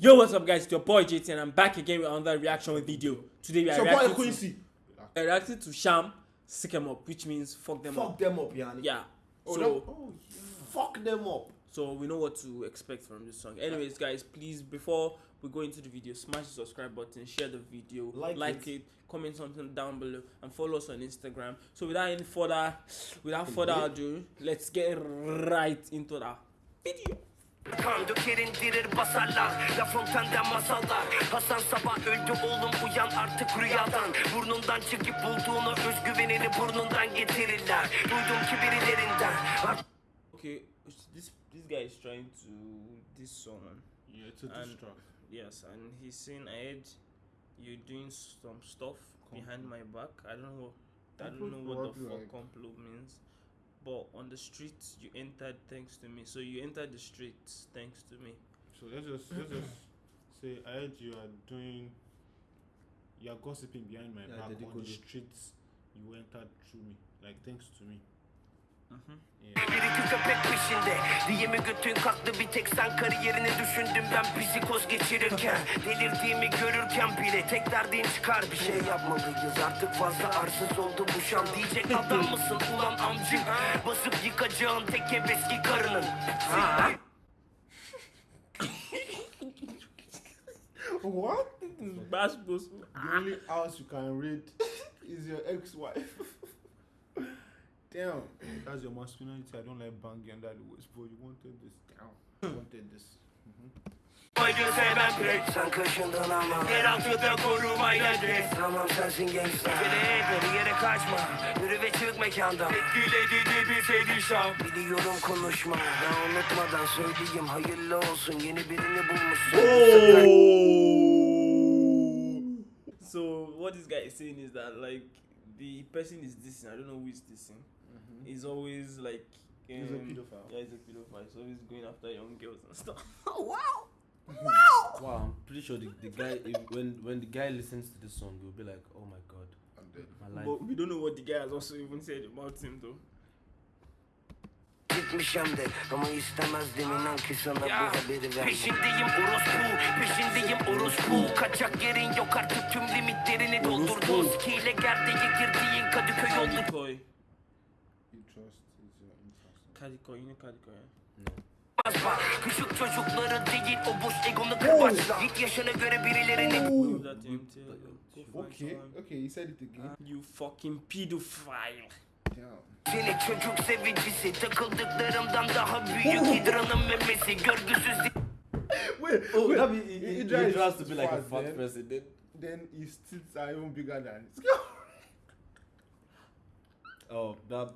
Yo, what's up, guys? It's your boy JT, and I'm back again with another reaction video. Today we are So boy reacting to, Quincy. we are reacting to Sham Sick 'em Up, which means fuck them Fuck up. Fuck them up, yani. Yeah. Oh, so, oh, yeah. fuck them up. so we know what to expect from this song. Anyways, guys, please before we go into the video, smash the subscribe button, share the video, Like it. comment something down below, and follow us on Instagram. So without any further, without further ado, let's get right into the video. Kan döker indirir basarlar La Fontaine'den masallar Hasan sabah öldü oğlum uyan artık rüyadan Burnundan çıkıp bulduğunu özgüvenini burnundan getirirler Duydum ki birilerinden Okay, this this guy is trying to this song. Yeah, it's a diss track. Yes, and he's saying I heard you doing some stuff behind my back. I don't know. I don't know what the fuck like? complot means. But on the streets you entered thanks to me. So you entered the streets thanks to me. So let's just let's just say I heard you are doing you are gossiping behind my Yeah, back on the streets you entered through me. Like thanks to me. Yeah. bir iki köpek peşinde Diye mi götün kalktı bir tek sen kariyerini düşündüm ben psikoz geçirirken Delirdiğimi görürken bile tek derdin çıkar bir şey yapmalıyız Artık fazla arsız oldu bu şan Diyecek adam mısın ulan amcık Basıp yıkacağın tek eski karının What? Bash goes. The only house you can raid is your ex-wife. Damn, that's your masculinity. I don't like banging under the waist, but you wanted this. Damn, you wanted this. Acı sevmem pek Sen kaşındın ama Yeraltıda korumaya direk Tamam sensin gençler Bile yere kaçma Yürü ve çık mekandan Etkiledi bir perişan Biliyorum konuşma Ya unutmadan söyleyeyim Hayırlı olsun yeni birini bulmuşsun So what this guy is saying is that like the person is dissing. I don't know who is dissing. He's always like. Mm-hmm. He's a um, pedophile. Yeah, he's a pedophile. He's always going after young girls and stuff. Wow, I'm pretty sure the, the guy if, when when the guy listens to this song, he'll be like, "Oh my god, I'm dead. my life." But we don't know what the guy has also even said about him though. Gitmiş hem de ama istemezdim inan ki sana bu haberi ver Peşindeyim orospu, peşindeyim orospu Kaçak yerin yok artık tüm limitlerini doldurdun Skiyle gerdeğe girdiğin Kadıköy oldu Koi. You trust is your know Kadiko, yeah? Bak, Küçük çocukları değil o boş egonu kırbaçla Git yaşına göre birilerini Leave that Okay, okay, he said it again. You fucking pedophile. Damn. Seni çocuk sevicisi takıldıklarımdan daha büyük Hidranın memesi görgüsüz Wait, Oh, wait. that he, he, he tries to be like a fat then, person. Then, Then his tits are even bigger than his. oh, that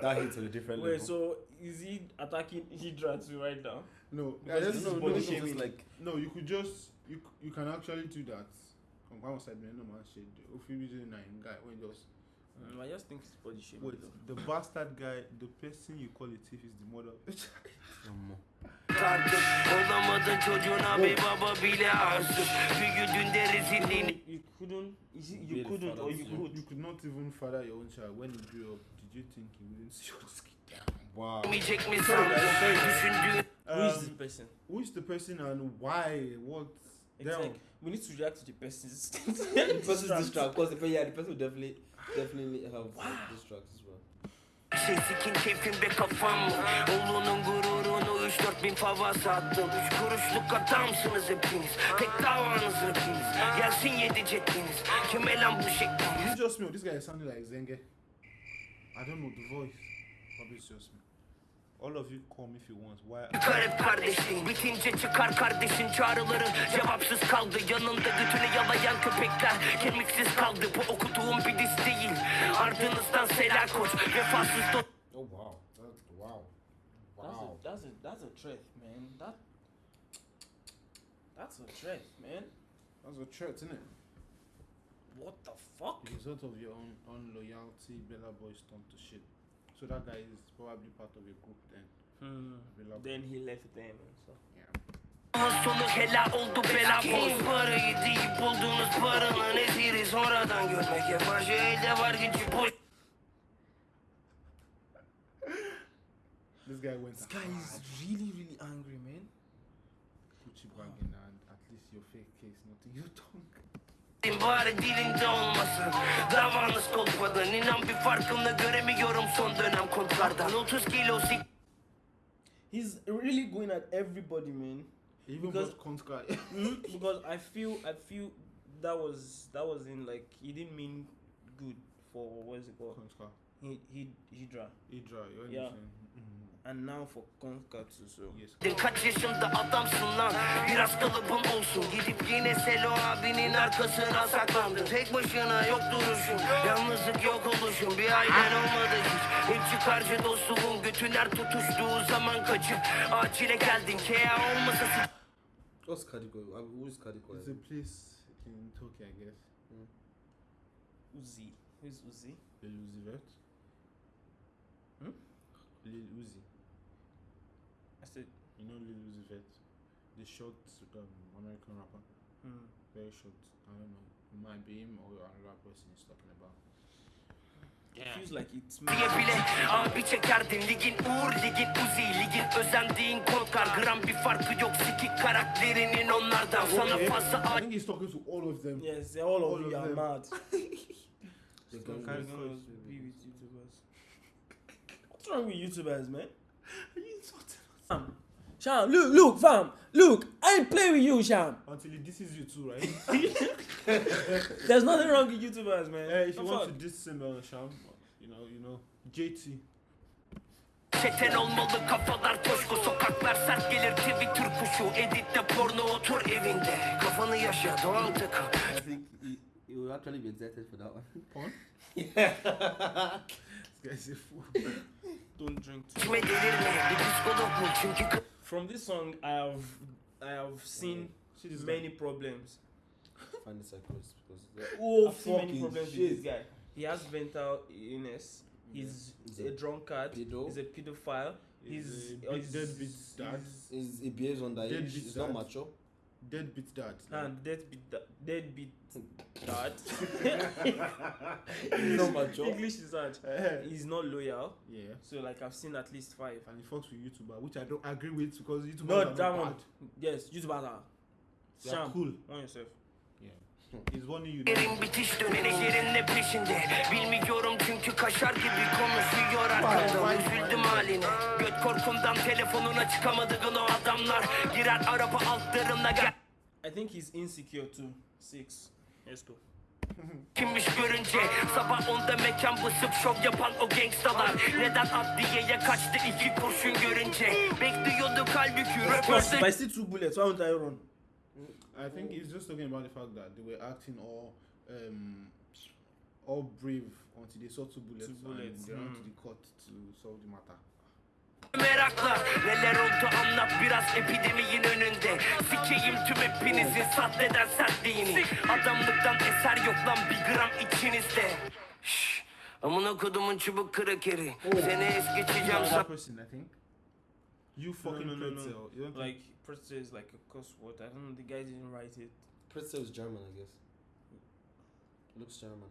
that hits on a different Wait, level. so is he attacking Hydra too right now? No, Because yeah, this no, is no, body no, is shaming. just like no, you could just you you can actually do that. Come on, side man, no man shit. If you be nine guy when just Mm, I just think it's body shaming. wait, though. the bastard guy, the person you call a thief is the mother. of the child. no more. Artık olamadın çocuğuna bir baba bile arsız Büyüdüğünde rezilliğini You couldn't. Is it, you couldn't, or you could. you could not even father your own child when he grew up. Did you think he wouldn't see your skin? Wow. Düşündüğün Who is Um, this person? Who is the person and why? What? Damn. like we need to react to the person's. the person's distract, because if yeah, the person will definitely definitely have like, distracts as well. Şey sikin keyfin be kafam? Oğlunun gururunu 3-4 bin fava sattım Üç kuruşluk adamsınız hepiniz Tek davanız rapiniz Gelsin yedi ceddiniz Kime lan bu şekliniz Is it just me or this guy is sounding like Zenge? I don't know the voice. Probably it's just me. All of you call me if you want. Why? Garip kardeşin Bitince çıkar kardeşin çağrıları Cevapsız kaldı yanında götünü yalayan köpekler Kemiksiz kaldı bu okuduğum bir diz değil Ardınızdan Sela Koç Vefasız dost Oh wow. That's wow. That's a that's a that's a threat, man. That that's a threat, man. That's a threat, isn't it? What the fuck? The result of your own unloyalty, Bella Boy turned to shit. So that guy is probably part of a group then. Hmm. Bella Boy. Then he left them and stuff. Yeah. sonu hela oldu bela boz Parayı deyip bulduğunuz paranın esiri Sonradan görmek yabancı elde var gücü boş This guy went This guy is really really angry, man. Gucci bagging and at least your fake case, not to your tongue. Bari dilinde olmasın Davanız kopmadan inan bir farkını göremiyorum son dönem kontlardan 30 kilo sik He's really going at everybody, man. Even Because- because Konska. Mhm, because I feel I feel that was that was in like he didn't mean good for what is it called? Konska. He he Hydra. Idra, you Yeah. understand? Mm, And now for Konkatsu so yes. Kaç yaşında adamsın lan Biraz kalıbın olsun Gidip yine Selo abinin arkasına saklandı Tek başına yok duruşun Yalnızlık yok oluşun Bir ailen olmadı hiç Hep çıkarcı dostluğun Götüler tutuştuğu zaman kaçıp Acile geldin Kea olmasa s- What's Kadiko? I mean, who is Kadiko? It's a place in Tokyo, I guess. Uzi. Who's Uzi? Lil Uzi Vert. Hmm? Lil Uzi. I said You know Lil Uzi Vert? The short um, American rapper. hmm. Very short. I don't know. It might be him or another person he's talking about. It feels like it's diye bile Abi çekerdin ligin uğur ligin uzi Ligin özendiğin korkar Gram bir farkı yok sikik karakterinin onlardan Sana Okay. fazla I think he's talking to all of them. Yes, they're all, All of of you are them. mad. The of- Gonna be with YouTubers. What's wrong with YouTubers, man? Fam, Sham, look, look, fam, look. I ain't playing with you, Sham. Until he disses you too, right? There's nothing wrong with YouTubers, man. hey, if you want to diss him, uh, Sham, you know, you know, JT. Çeten olmalı kafalar coşku Sokaklar sert gelir Twitter kuşu Editte porno otur evinde Kafanı yaşa doğal takıl I think he, he will actually be excited for that one. Porn? This guy's a fool. Don't drink too. İçime delirme bir psikolog bul Çünkü k- From this song, I have, I have seen See this many problems. Find the psychosis because Oh, I've seen many fucking problems with this guy. He has mental illness. He's He's a a drunkard. pedo. He's a pedophile. He's He's, a big deadbeat dad. he's- he's, he behaves on underage. Deadbeat He's not dad. mature. Deadbeat dad. And deadbeat, da- deadbeat dad. He's not mature. English is hard. Eh, He's not loyal. yeah. So like I've seen at least five. And he fucks with YouTuber, which I don't agree with because YouTubers No, are not that bad. one. Yes, YouTubers are. They are Sham, cool. on yourself. Yerin bitiş döneneklerin ne peşinde? Bilmiyorum çünkü kaşar gibi konuşuyor arkamda Üzüldüm haline. Göt korkumdan telefonuna çıkamadığın o adamlar. Girer araba altlarına gel. I think he's insecure too. Six. Let's go. Kimmiş görünce? Sabah onda mekan basıp şov yapan o gangstalar. Neden adliyeye kaçtı iki kurşun görünce? Bekliyorduk halbuki. Röportaj But I see two bullets. Why won't I run? I think he's just talking about the fact that they were acting all um all brave until they saw two bullets, Two bullets, and they ran to mm. the court to solve the matter. merakla Neler oldu anlat biraz epideminin önünde. Sikeyim tüm hepinizin sahneden sertliğini. Adamlıktan eser yok lan bir gram içinizde. Şşş Amına kodumun çubuk krakeri. Seni es geçeceğim Another person, I think. You fucking no, no, no. pretzel. You don't Like pretzel is like a cuss word. I don't know. The guy didn't write it. Pretzel is German, I guess. Looks German.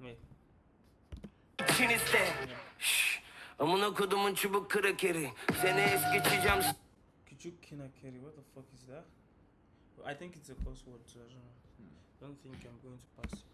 Wait. içinizde Amına kodumun çubuk krakeri Seni es geçeceğim Küçük kinakeri. What the fuck is that? I think it's a cuss word too. I don't know. Don't think I'm going to pass.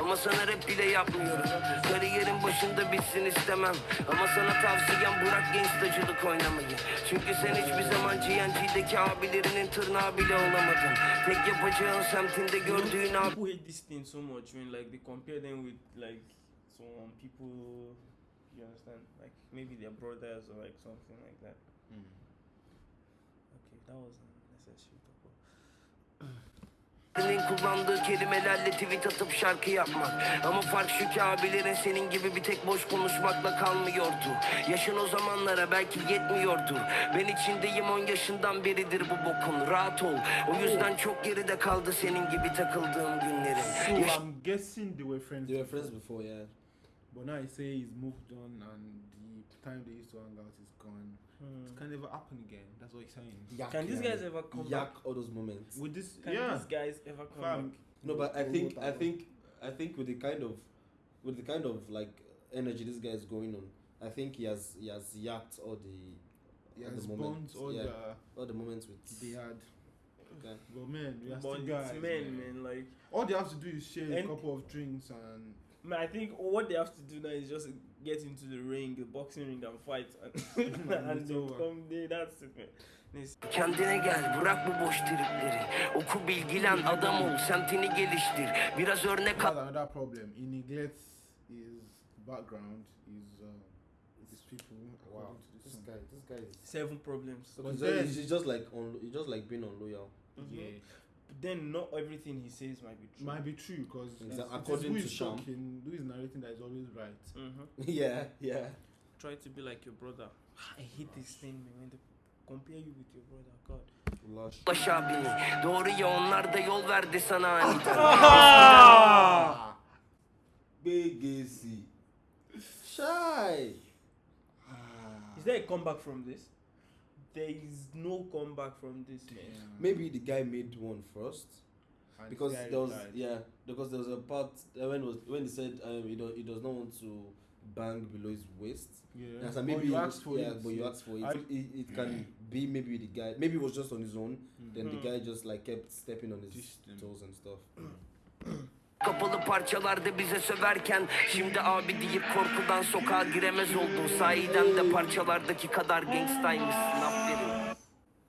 Ama sana rap bile yapmıyorum Kariyerin başında bitsin istemem Ama sana tavsiyem bırak gangstacılık oynamayı Çünkü sen hiçbir zaman GNG'deki abilerinin tırnağı bile olamadın Tek yapacağın semtinde gördüğün abi People hate this thing so much when like they compare them with like some people. You understand? Like maybe their brothers or like something like that. Hmm. Okay, that was unnecessary. Senin kullandığı kelimelerle tweet atıp şarkı yapmak. Ama fark şu ki abilerin senin gibi bir tek boş konuşmakla kalmıyordu. Yaşın o zamanlara belki yetmiyordur Ben içindeyim 10 yaşından beridir bu bokun. Rahat ol. O yüzden çok geride kaldı senin gibi takıldığım günlerin So Yaş- I'm guessing they were friends. They were friends before, yeah. But now he say he's moved on and the time they used to hang out is gone. Hmm. It can never happen again. That's what he's saying. Yak, Can these guys ever come Yak back? all those moments. With this, Can yeah. these guys ever come Fam, back? No, but I think I think I think with the kind of with the kind of like energy this guy is going on, I think he has he has yacked all the he all the moments. all yeah, the all the moments with they had. Okay. But man, we are but still guys. it's men, man. Like, All they have to do is share a couple of drinks and man, I think what they have to do now is just get into the ring, the boxing ring, and fight, and, and It's they come there. That's it, man. It's- Kendine gel bırak bu boş tripleri Oku bilgilen adam ol semtini geliştir Biraz örnek al another problem. He neglects his background, his uh, his people. Wow. to This guy, this guy is. Seven problems. So But he's, then- he's just like on. He's just like being unloyal. Mhm. Yeah, But then not everything he says might be true. might be true because Exa- according according who to is Sham. talking, who is narrating that is always right. hmm yeah, yeah. Try to be like your brother. I hate this thing, man. When they compare you with your brother, God. Lush. Ulaş abini Doğru ya onlar da yol verdi sana aniden Ah! Shy. Is there a comeback from this? There is no comeback from this, man. Maybe the guy made one first And because this guy there was replied. yeah because there was a part uh, when was when he said um, he, do, he does not want to bang below his waist. Yeah. Yeah, so Or maybe you asked for yeah, it. but you asked for it. I- So it, it can be maybe the guy. Maybe it was just on his own. Then the Hmm. guy just like kept stepping on his Distant. toes and stuff. Kapalı parçalarda bize söverken Şimdi abi deyip korkudan sokağa giremez oldun Sahiden de parçalardaki kadar gangstaymışsın aferin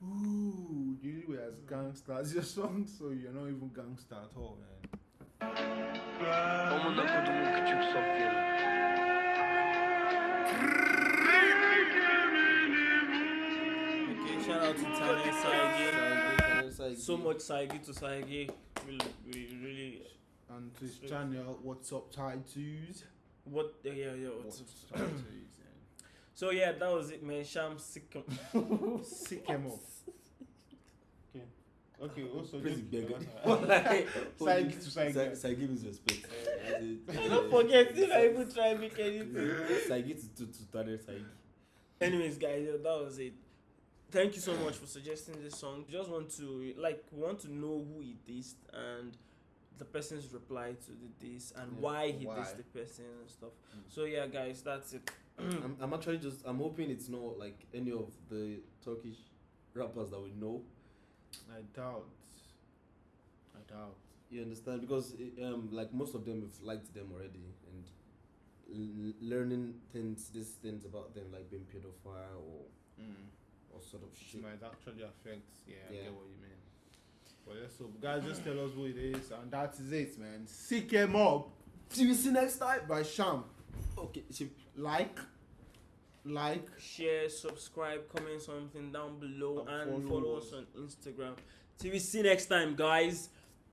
Ooh, you as gangster as your song, so you're not even gangster at all, man. Omuna kodumun küçük Sofya'nı Okay, shout out to Tanya Saigi. So much Saigi to Saigi. We, we really. And to his channel, what's up, Tattoos? What? Yeah, yeah, yeah. What's What's up? up, Tattoos? So, yeah, that was it, man. Sham sick. and Sick him up. Okay. Okay, also. Praise just- beggar. Saigi to Saigi. Saigi means respect. That's. Don't forget, if I even try make anything. Saigi to to to Tade Saigi. Anyways, guys, yeah, that was it. Thank you so much for suggesting this song. Just want to like we want to know who he dissed and the person's reply to the diss and Yeah, why he why. dissed the person and stuff. Mm. So yeah, guys, that's it. I'm, I'm actually just I'm hoping it's not like any of the Turkish rappers that we know. I doubt. I doubt. You understand? Because eh, um, like most of them have liked them already and l- learning things, these things about them, like being pedophile or or sort of It shit. might actually affect. Yeah, I get what you mean. But yeah, so guys, just tell us who it is, and that is it, man. Sick him up See you see next time. by Sham. Okay, she, Like, like, Share, subscribe, comment something down below, And and follow follow us. us on Instagram. Till we see next time, guys.